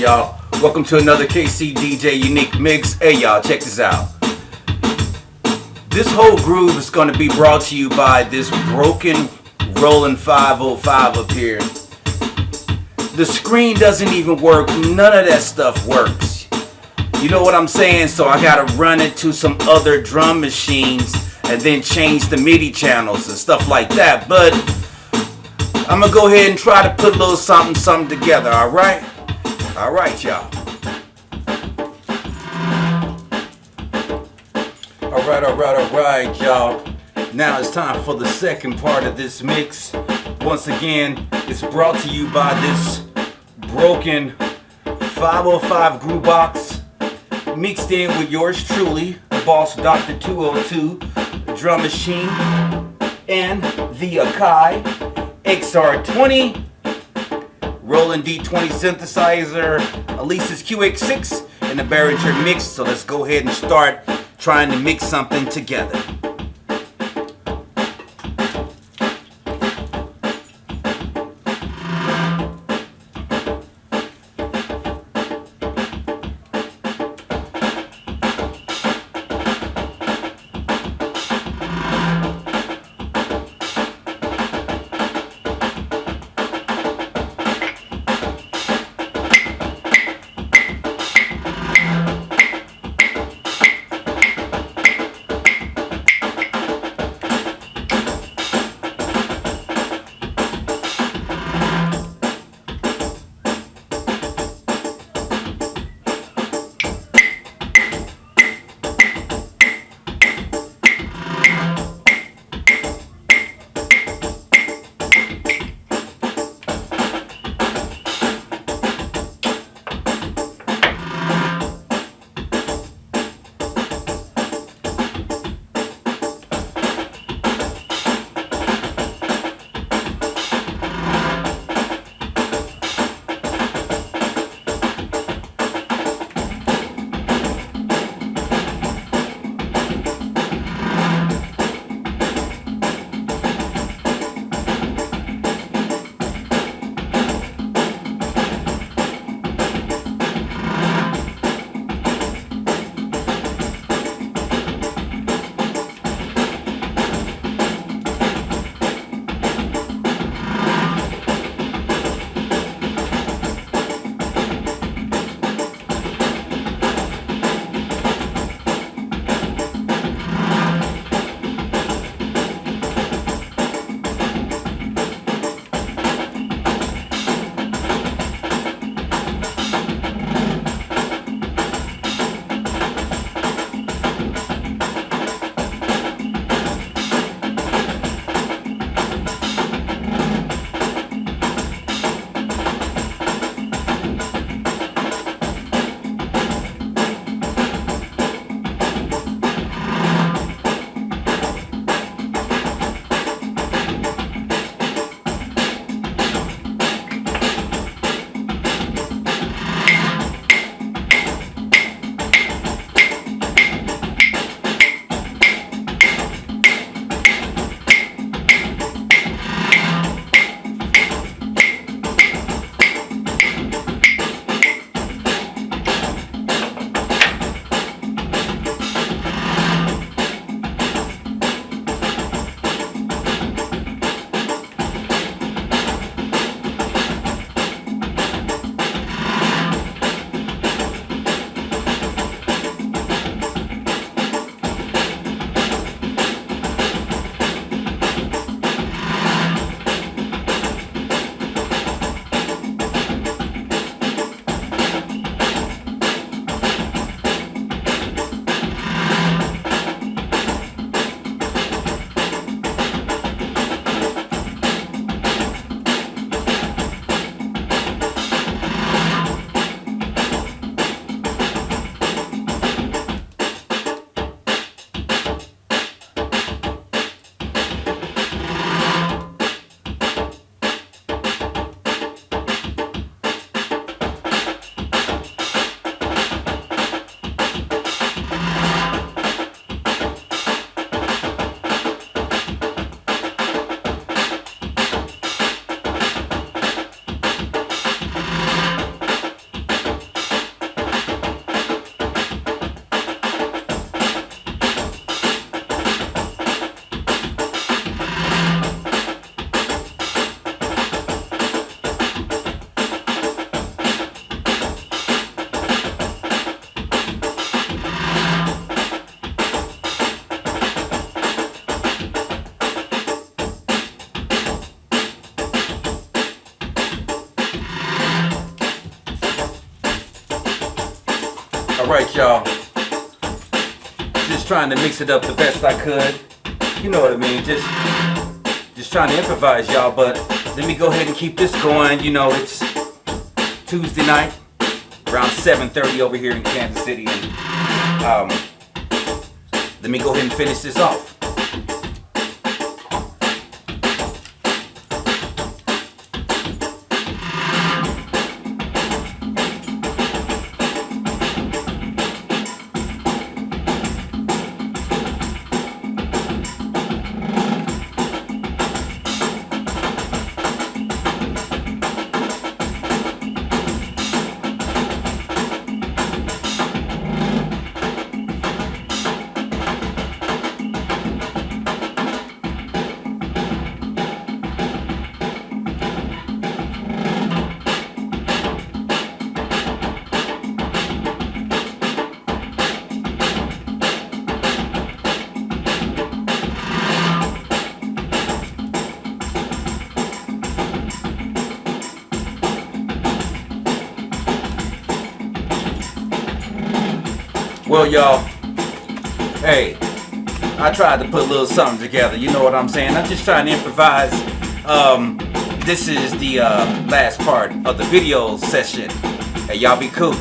y'all. Welcome to another KC DJ Unique Mix. Hey, y'all, check this out. This whole groove is going to be brought to you by this broken Roland 505 up here. The screen doesn't even work. None of that stuff works. You know what I'm saying? So I got to run it to some other drum machines and then change the MIDI channels and stuff like that. But I'm going to go ahead and try to put a little something, something together, all right? All right, y'all. All right, all right, all right, y'all. Now it's time for the second part of this mix. Once again, it's brought to you by this broken 505 Groove Box mixed in with yours truly, the boss Dr. 202 drum machine and the Akai XR20 Roland D20 synthesizer, Alesis QS6 and the Behringer mix. So let's go ahead and start trying to mix something together. Alright, y'all. Just trying to mix it up the best I could. You know what I mean? Just just trying to improvise, y'all. But let me go ahead and keep this going. You know, it's Tuesday night, around 7.30 over here in Kansas City. And, um, let me go ahead and finish this off. Well, y'all, hey, I tried to put a little something together. You know what I'm saying? I'm just trying to improvise. Um, this is the uh, last part of the video session. Hey, y'all be cool.